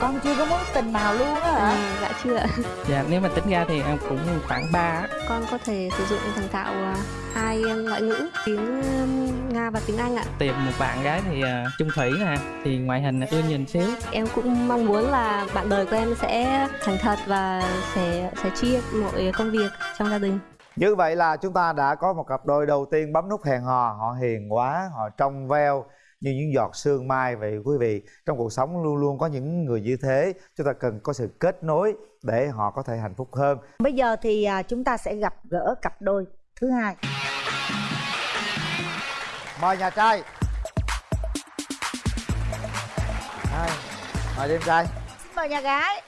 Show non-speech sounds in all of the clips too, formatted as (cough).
con chưa có mối tình nào luôn á hả À, dạ chưa ạ. Dạ nếu mà tính ra thì em cũng khoảng 3 á. Con có thể sử dụng thành thạo à, hai ngoại ngữ, tiếng Nga và tiếng Anh ạ. Tìm một bạn gái thì à, chung thủy nè, thì ngoại hình ưa nhìn xíu. Em cũng mong muốn là bạn đời của em sẽ thành thật và sẽ sẽ chia mọi công việc trong gia đình. Như vậy là chúng ta đã có một cặp đôi đầu tiên bấm nút hẹn hò Họ hiền quá, họ trong veo như những giọt sương mai. Vậy quý vị Trong cuộc sống luôn luôn có những người như thế Chúng ta cần có sự kết nối để họ có thể hạnh phúc hơn. Bây giờ thì à, chúng ta sẽ gặp gỡ cặp đôi thứ hai. Mời nhà trai. Hai, Mời đêm trai. Xin mời nhà gái.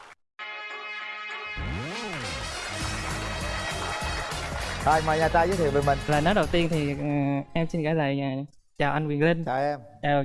Rồi mời nhà trai giới thiệu về mình. Lời nói đầu tiên thì ừ, em xin gửi lời à, chào anh Quyền Linh, Chào em chào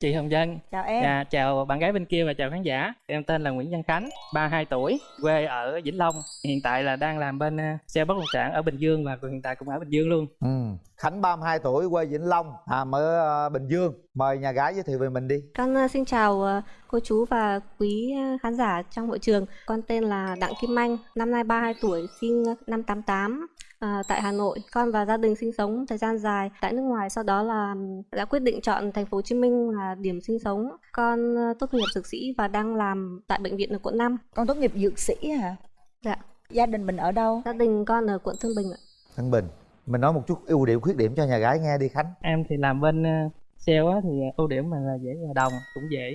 chị Hồng Dân, chào em Dạ, chào bạn gái bên kia và chào khán giả. Em tên là Nguyễn Văn Khánh, 32 tuổi, quê ở Vĩnh Long. Hiện tại là đang làm bên uh, sale bất động sản ở Bình Dương và hiện tại cũng ở Bình Dương luôn. ừ. Khánh 32 tuổi quê Vĩnh Long làm ở ờ, Bình Dương Mời nhà gái giới thiệu về mình đi Con à, xin chào à, cô chú và quý à, khán giả trong hội trường. Con tên là Đặng Kim Anh, năm nay 32 tuổi, sinh năm 88 à, tại Hà Nội. Con và gia đình sinh sống thời gian dài tại nước ngoài, sau đó là đã quyết định chọn thành phố Hồ Chí Minh là điểm sinh sống. Con à, tốt nghiệp dược sĩ và đang làm tại bệnh viện ở quận 5. con tốt nghiệp dược sĩ hả Dạ. gia đình mình ở đâu Gia đình con ở quận Thương Bình ạ. Thăng Bình Mình nói một chút ưu điểm khuyết điểm cho nhà gái nghe đi Khánh Em thì làm bên uh, sale á, thì ưu điểm mình là dễ hòa đồng, cũng dễ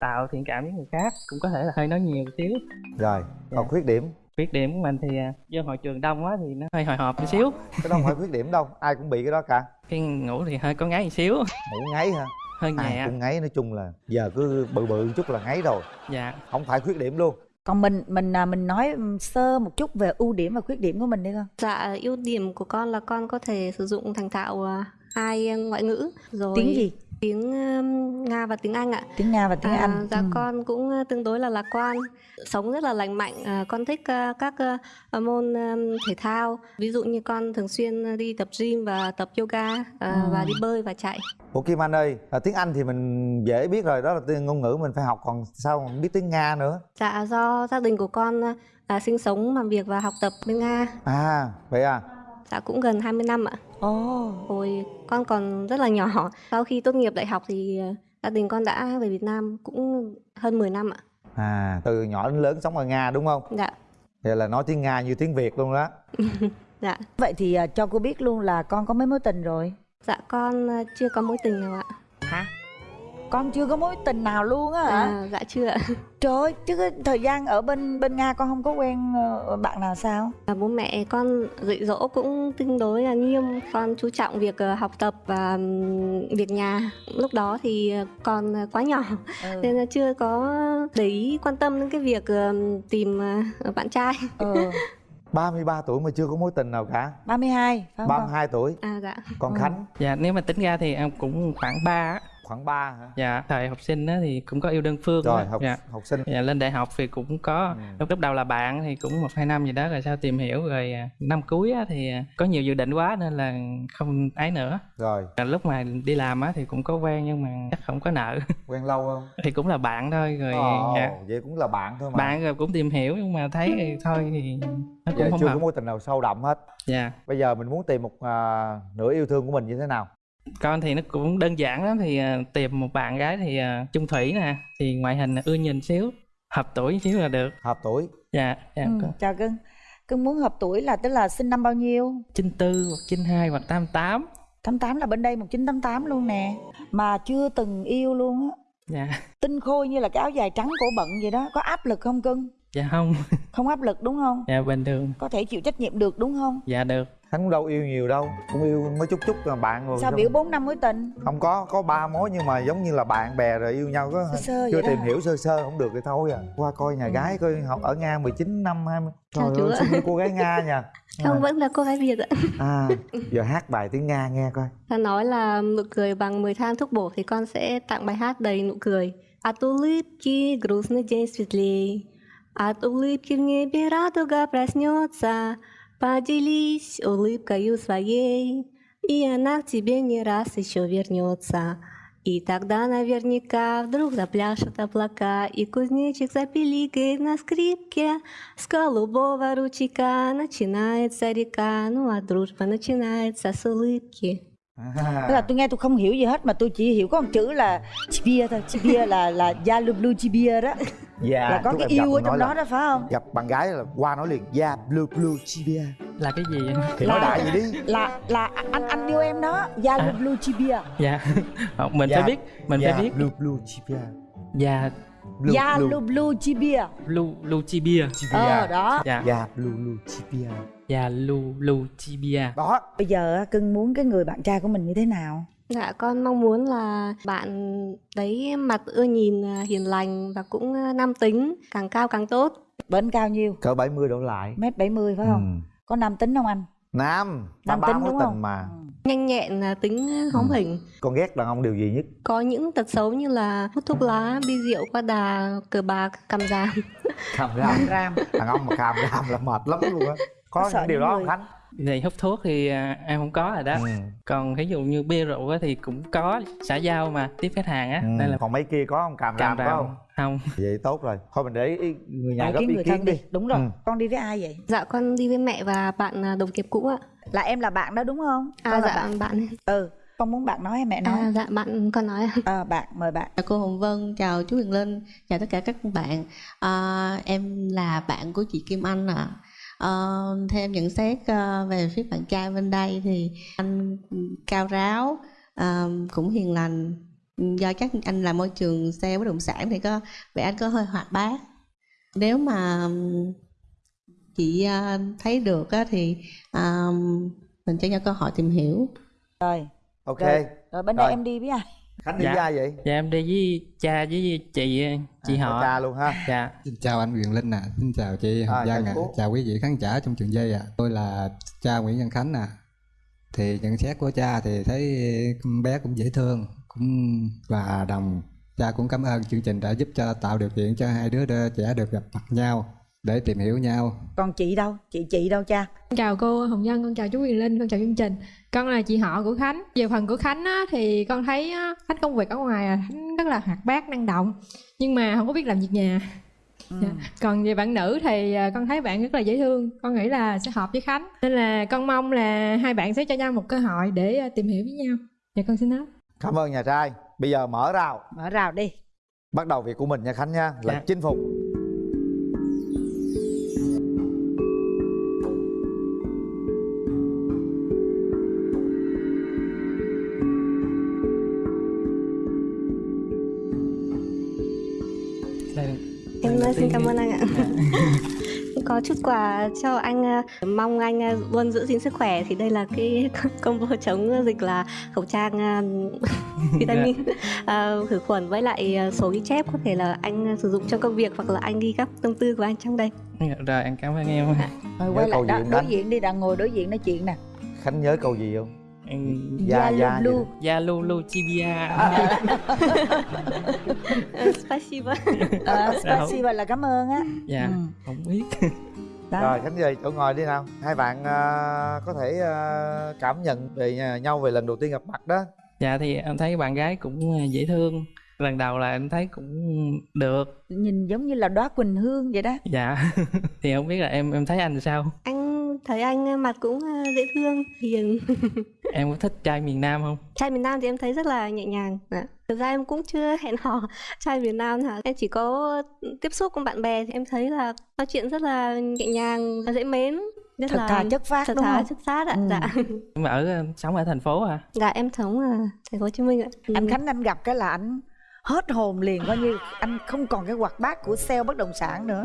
tạo thiện cảm với người khác, cũng có thể là hơi nói nhiều một xíu. Rồi, còn Dạ. khuyết điểm Khuyết điểm của mình thì uh, do hội trường đông quá thì nó hơi hồi hộp một xíu. Cái đó không phải khuyết điểm đâu Ai cũng bị cái đó cả. Khi ngủ thì hơi có ngáy một xíu, Ngủ ngáy hả? Hơi Ai nhẹ. cũng ngáy nói chung là Giờ cứ bự bự một chút là ngáy rồi. Dạ. Không phải khuyết điểm luôn. Còn mình mình à, mình nói sơ một chút về ưu điểm và khuyết điểm của mình đi con. Dạ, ưu điểm của con là con có thể sử dụng thành thạo à, hai ngoại ngữ. Rồi tiếng gì tiếng Nga và tiếng Anh ạ. tiếng nga và tiếng À, anh dạ Ừ. con cũng tương đối là lạc quan, sống rất là lành mạnh. À, con thích các uh, môn thể thao, ví dụ như con thường xuyên đi tập gym và tập yoga uh, và đi bơi và chạy. Ủa Kim Anh ơi à, Tiếng Anh thì mình dễ biết rồi Đó là tiếng ngôn ngữ mình phải học Còn sao mà biết tiếng Nga nữa Dạ do gia đình của con à, sinh sống, làm việc và học tập bên Nga. À vậy à Dạ cũng gần 20 năm ạ. ồ Hồi con còn rất là nhỏ. Sau khi tốt nghiệp đại học thì uh, gia đình con đã về Việt Nam cũng hơn 10 năm ạ. À từ nhỏ đến lớn sống ở Nga đúng không Dạ, Vậy là nói tiếng Nga như tiếng Việt luôn đó (laughs) dạ. vậy thì à, cho cô biết luôn là con có mấy mối tình rồi Dạ con uh, chưa có mối tình nào ạ. hả con chưa có mối tình nào luôn á hả À, dạ chưa ạ. trời ơi chứ cái thời gian ở bên bên nga con không có quen ờ, bạn nào sao À, bố mẹ con dạy dỗ cũng tương đối là nghiêm con chú trọng việc ờ, học tập và việc nhà lúc đó thì còn ờ, quá nhỏ ừ. (laughs) nên là chưa có để ý quan tâm đến cái việc tìm bạn trai ừ. (laughs) 33 tuổi mà chưa có mối tình nào cả 32 phải không con 32 tuổi à dạ Còn Ừ. Khánh Dạ nếu mà tính ra thì em cũng khoảng 3 á. Khoảng 3 hả? Dạ, thời học sinh á thì cũng có yêu đơn phương Rồi học Dạ. học sinh. Dạ, lên đại học thì cũng có. Ừ. lúc lúc đầu là bạn thì cũng một hai năm gì đó rồi sau tìm hiểu rồi à, năm cuối á, thì à, có nhiều dự định quá nên là không ấy nữa. Rồi. Rồi lúc mà đi làm á thì cũng có quen nhưng mà chắc không có nợ. (laughs) Quen lâu không? Thì cũng là bạn thôi rồi Ồ, dạ. vậy cũng là bạn thôi mà. Bạn rồi cũng tìm hiểu nhưng mà thấy thì thôi thì nó cũng Vậy không chưa hợp. có mối tình nào sâu đậm hết. Dạ. Bây giờ mình muốn tìm một à, nửa yêu thương của mình như thế nào con thì nó cũng đơn giản lắm thì à, tìm một bạn gái thì à, chung thủy nè thì ngoại hình ưa nhìn xíu hợp tuổi xíu là được. Hợp tuổi. Dạ dạ ừ. con. chào cưng. Cưng muốn hợp tuổi là tức là sinh năm bao nhiêu? chín tư hoặc chín hai hoặc tám tám. 88 là bên đây 1988 luôn nè. Mà chưa từng yêu luôn á. Dạ. Tinh khôi như là cái áo dài trắng cổ bận vậy đó có áp lực không cưng? Dạ không. Không áp lực đúng không? Dạ bình thường. Có thể chịu trách nhiệm được đúng không? Dạ được Hắn cũng đâu yêu nhiều đâu Cũng yêu mới chút chút là bạn rồi sao biểu bốn năm mối tình Không có, có ba mối nhưng mà giống như là bạn bè rồi yêu nhau có sơ sơ Chưa vậy tìm đó hiểu sơ sơ không được thì thôi à Qua coi nhà Ừ. gái coi học ở Nga 19 năm 20 Chào Trời chú ơi ạ. xinh như cô gái Nga nha (laughs) không vẫn là cô gái Việt ạ à, Giờ hát bài tiếng Nga nghe coi ta nói là nụ cười bằng 10 thang thuốc bổ thì con sẽ tặng bài hát đầy nụ cười От улыбки грустный день светлей От улыбки в небе радуга проснется Поделись улыбкою своей И она к тебе не раз еще вернется И тогда наверняка вдруг запляшут облака, И кузнечик запиликает на скрипке. С голубого ручейка начинается река, Ну а дружба начинается с улыбки. Tức là tôi nghe tôi không hiểu gì hết mà tôi chỉ hiểu có một chữ là chibia thôi. Chibia là là da lu blue chibia đó. Dạ. Là có cái yêu ở trong là đó đó phải không? gặp bạn gái là qua nói liền yeah blue blue chibia. Là cái gì vậy? Thì Là- nói đại gì đi. Là là anh anh yêu em đó, da lu À. blue chibia. dạ. (laughs) Không, mình Dạ. phải biết mình yeah, phải biết. blue blue chibia. Dạ. Blue da blue. lu blue chibia. lu lu chibia. Chibia. Ờ đó. dạ. Yeah blue blue chibia. Dạ lu lu chibia. Đó. Bây giờ á, cưng muốn cái người bạn trai của mình như thế nào? Dạ con mong muốn là bạn đấy mặt ưa nhìn à, hiền lành và cũng à, nam tính, càng cao càng tốt. Bên cao nhiêu? cỡ 70 đổ lại Mét 70 phải không? Ừ. Có nam tính không anh? nam Nam ba tính Ừ. đúng tình không? mà Nhanh nhẹn, à, tính hóm Ừ. hỉnh. con ghét đàn ông điều gì nhất Có những tật xấu như là hút thuốc lá, bia rượu qua đà, cờ bạc, càm Ram ram ram. đàn ông mà càm ram là mệt lắm luôn á có Có những điều đó người- không khánh thì hút thuốc thì à, em không có rồi đó ừ. còn ví dụ như bia rượu á thì cũng có xã giao mà tiếp khách hàng á Ừ. nên là còn mấy kia có không càm có ràm không không vậy tốt rồi thôi mình để ý người nhà góp kiến ý kiến thân đi đi. Đúng rồi. Ừ. Con đi với ai vậy? Dạ con đi với mẹ và bạn à, đồng nghiệp cũ ạ. Là em là bạn đó đúng không? À Con là dạ bạn. bạn. Ừ. Con muốn bạn nói hay mẹ nói? À, dạ bạn con nói. Ờ (laughs) bạn mời bạn. Chào cô Hồng Vân, chào chú Huyền Linh, chào tất cả các bạn. À, em là bạn của chị Kim Anh ạ. À. theo em nhận xét à, về phía bạn trai bên đây thì anh cao ráo, à, cũng hiền lành. Do chắc anh làm môi trường sale bất động sản thì có vẻ anh có hơi hoạt bát. Nếu mà chị à, thấy được á, thì à, mình cho nhau cơ hội tìm hiểu. Rồi. ok Rồi. Rồi bên đây Rồi. em đi với ai? Khánh đi Dạ. với ai vậy dạ em đi với cha với chị chị À, họ cha luôn ha dạ Xin chào anh Quyền Linh ạ, xin chào chị Hồng À, Giang chào ạ, cô. chào quý vị khán giả trong trường dây ạ. Tôi là cha Nguyễn Văn Khánh ạ. Thì nhận xét của cha thì thấy con bé cũng dễ thương, cũng hòa đồng. Cha cũng cảm ơn chương trình đã giúp cho tạo điều kiện cho hai đứa đứa trẻ được gặp mặt nhau để tìm hiểu nhau. Còn chị đâu? Chị chị đâu cha? Con chào cô Hồng Nhân, con chào chú Quyền Linh, con chào chương trình. Con là chị họ của Khánh. Về phần của Khánh á, thì con thấy á, Khánh công việc ở ngoài là Khánh rất là hoạt bát, năng động. Nhưng mà không có biết làm việc nhà. Ừ. Dạ. Còn về bạn nữ thì à, con thấy bạn rất là dễ thương. Con nghĩ là sẽ hợp với Khánh. Nên là con mong là hai bạn sẽ cho nhau một cơ hội để à, tìm hiểu với nhau. Dạ con xin nói. cảm ơn nhà trai bây giờ mở rào Mở rào đi. bắt đầu việc của mình nha khánh nha là Dạ. chinh phục Đây, Em xin cảm ơn anh ạ. (laughs) Có chút quà cho anh à, mong anh à, luôn giữ gìn sức khỏe. Thì đây là cái (laughs) combo chống dịch là khẩu trang à, (laughs) vitamin à, khử khuẩn với lại à, số ghi chép. Có thể là anh à, sử dụng trong công việc hoặc là anh ghi các tâm tư của anh trong đây. rồi em cảm ơn em. Nhớ quay lại đó, đối diện đi, đang ngồi đối diện nói chuyện nè. khánh nhớ câu gì không Dạ, dạ, lu blue. da lu lu chibia Ờ, Spasibo. Ờ, spasiba là cảm ơn á. dạ Ừ. không biết Đó. rồi khánh về chỗ ngồi đi nào hai bạn à, có thể à, cảm nhận về nhà- nhau về lần đầu tiên gặp mặt đó dạ thì em thấy bạn gái cũng à, dễ thương lần đầu là em thấy cũng được Nhìn giống như là đóa quỳnh hương vậy đó. dạ (laughs) thì không biết là em em thấy anh sao Anh thấy anh à, mặt cũng à, dễ thương, hiền. (laughs) em có thích trai miền nam không Trai miền Nam thì em thấy rất là nhẹ nhàng. Dạ. Thực ra em cũng chưa hẹn hò (laughs) trai miền Nam hả? Em chỉ có tiếp xúc cùng bạn bè thì em thấy là nói chuyện rất là nhẹ nhàng, dễ mến. Rất Thật là thà chất phát thật đúng thà không? chất phát ạ. Ừ. Dạ. (laughs) em ở ờ, sống ở thành phố à Dạ em sống ở thành phố Hồ Chí Minh ạ. Anh Ừ. Khánh anh gặp cái là anh hết hồn liền coi như anh không còn cái hoạt bát của sale bất động sản nữa.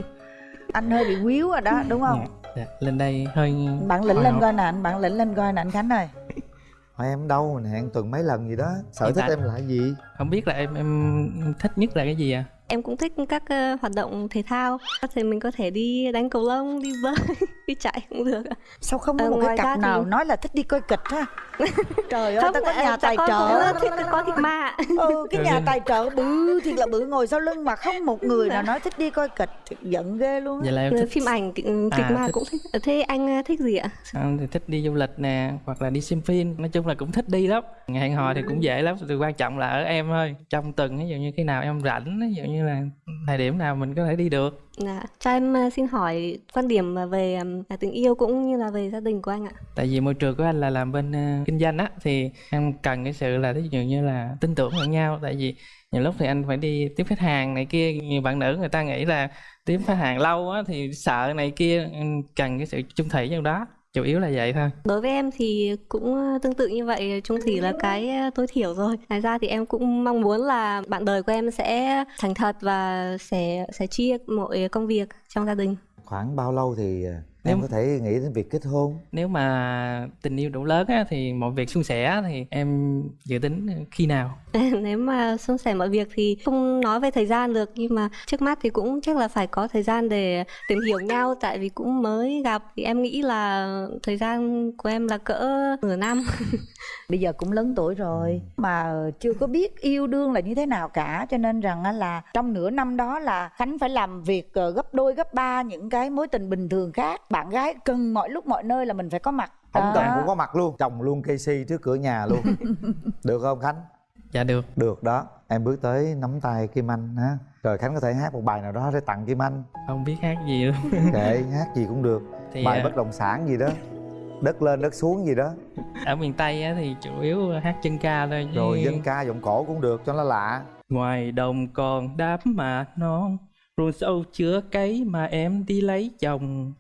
Anh hơi bị quýu rồi đó, đúng không? dạ. lên đây hơi Bạn lĩnh hồi lên coi nè, anh bạn lĩnh lên coi nè anh Khánh ơi. (laughs) Hỏi em đâu mình hẹn tuần mấy lần gì đó sở Hiện thích tại- em là gì không biết là em em thích nhất là cái gì à em cũng thích các ờ, hoạt động thể thao. Thì mình có thể đi đánh cầu lông đi bơi (laughs) đi chạy cũng được sao không có Ờ, một cái cặp thì- nào nói là thích đi coi kịch ha? (laughs) Trời ơi ta có ờ, nhà tài trợ. thích có thịt ma ừ cái nhà tài trợ bự thiệt là bự ngồi sau lưng mà không một người nào nói thích đi coi kịch. Thiệt giận ghê luôn vậy là em thích phim ảnh kịch kịch À, ma thích- cũng thích. Ờ, thế anh ờ, thích gì ạ? Em thì thích đi du lịch nè hoặc là đi xem phim. Nói chung là cũng thích đi lắm. Hẹn hò thì cũng dễ lắm. Điều quan trọng là ở em thôi. Trong tuần ví dụ như khi nào em rảnh ví dụ như là thời điểm nào mình có thể đi được. Dạ, cho em ờ, xin hỏi quan điểm ờ, về ừm, tình yêu cũng như là về gia đình của anh ạ. tại vì môi trường của anh là làm bên ờ, kinh doanh á thì em cần cái sự là ví dụ như là tin tưởng lẫn nhau. Tại vì nhiều lúc thì anh phải đi tiếp khách hàng này kia nhiều bạn nữ người ta nghĩ là tiếp khách hàng lâu á thì sợ này kia cần cái sự chung thủy trong đó chủ yếu là vậy thôi Đối với em thì cũng ờ, tương tự như vậy, chung thủy là cái ờ, tối thiểu rồi. Ngoài ra thì em cũng mong muốn là bạn đời của em sẽ thành thật và sẽ sẽ chia mọi công việc trong gia đình. khoảng bao lâu thì à, Nếu- em có thể nghĩ đến việc kết hôn. Nếu mà tình yêu đủ lớn á thì mọi việc suôn sẻ thì em dự tính khi nào? (laughs) Nếu mà suôn sẻ mọi việc thì không nói về thời gian được nhưng mà trước mắt thì cũng chắc là phải có thời gian để tìm hiểu nhau. Tại vì cũng mới gặp thì em nghĩ là thời gian của em là cỡ nửa năm. (laughs) bây giờ cũng lớn tuổi rồi mà chưa có biết yêu đương là như thế nào cả. Cho nên rằng á là trong nửa năm đó là khánh phải làm việc ờ, gấp đôi gấp ba những cái mối tình bình thường khác bạn gái cần mọi lúc mọi nơi là mình phải có mặt. Ông Đó. chồng cũng có mặt luôn chồng luôn cây si trước cửa nhà luôn. (laughs) Được không khánh? Dạ được. Được đó. Em bước tới nắm tay kim anh ha. Rồi khánh có thể hát một bài nào đó để tặng kim anh. Không biết hát gì luôn. (laughs) Kệ hát gì cũng được. Thì bài à, bất động sản gì đó. Đất lên đất xuống gì đó. Ở miền tây á thì chủ yếu hát chân ca thôi chứ rồi dân ca giọng cổ cũng được cho nó lạ. Ngoài đồng còn đám mà non ruộng sâu chứa cấy mà em đi lấy chồng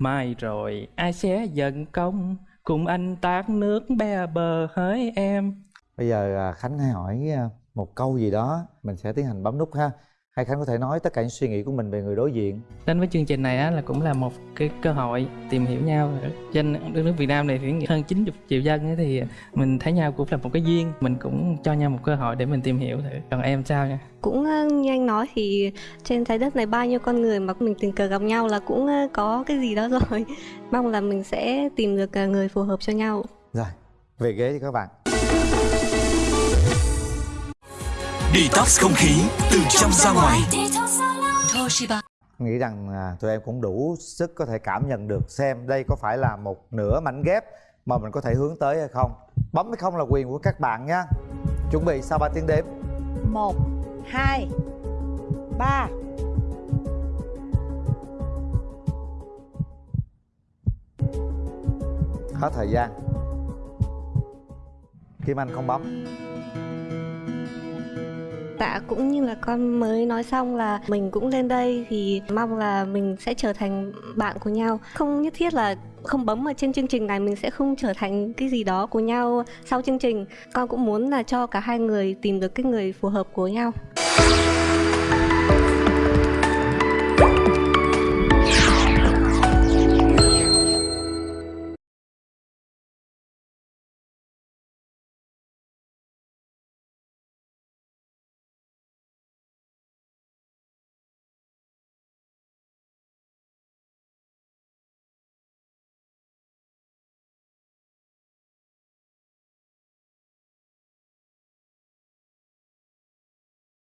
mai rồi, ai sẽ giận công? Cùng anh tát nước be bờ hỡi em. Bây giờ à, khánh hãy hỏi à, một câu gì đó, mình sẽ tiến hành bấm nút ha hay khánh có thể nói tất cả những suy nghĩ của mình về người đối diện. Đến với chương trình này á là cũng là một cái cơ hội tìm hiểu nhau. Trên đất nước Việt Nam này thì hơn 90 triệu dân ấy thì mình thấy nhau cũng là một cái duyên. Mình cũng cho nhau một cơ hội để mình tìm hiểu thử. Còn em sao nha? Cũng ờ, như anh nói thì trên trái đất này bao nhiêu con người mà mình tình cờ gặp nhau là cũng ờ, có cái gì đó (laughs) rồi. Mong là mình sẽ tìm được ờ, người phù hợp cho nhau. rồi về ghế cho các bạn Detox không khí từ trong ra ngoài. nghĩ rằng à, tụi em cũng đủ sức có thể cảm nhận được xem đây có phải là một nửa mảnh ghép mà mình có thể hướng tới hay không. Bấm hay không là quyền của các bạn nha. Chuẩn bị sau 3 tiếng đếm? Một hai ba. Hết thời gian. Kim anh không bấm tạ cũng như là con mới nói xong là mình cũng lên đây thì mong là mình sẽ trở thành bạn của nhau. Không nhất thiết là không bấm ở trên chương trình này mình sẽ không trở thành cái gì đó của nhau sau chương trình. Con cũng muốn là cho cả hai người tìm được cái người phù hợp của nhau.